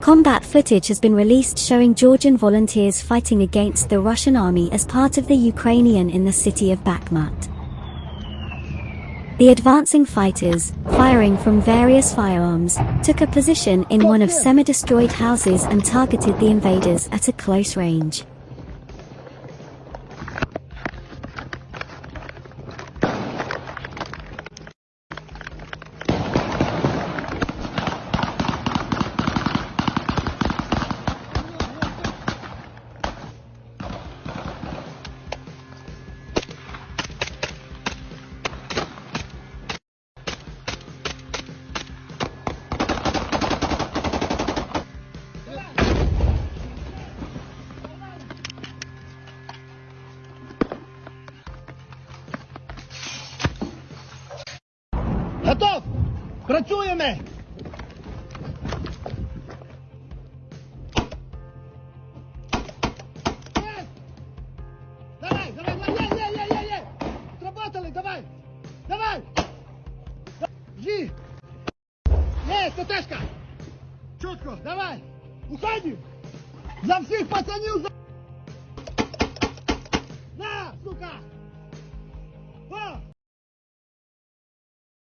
Combat footage has been released showing Georgian volunteers fighting against the Russian army as part of the Ukrainian in the city of Bakhmut. The advancing fighters, firing from various firearms, took a position in one of semi-destroyed houses and targeted the invaders at a close range. Готов! Працюємо! Давай, давай, давай, давай! Давай! Жі! Є, Статешка! Чутко, давай! Уходим! За всіх пацанів! За... На, сука! Во!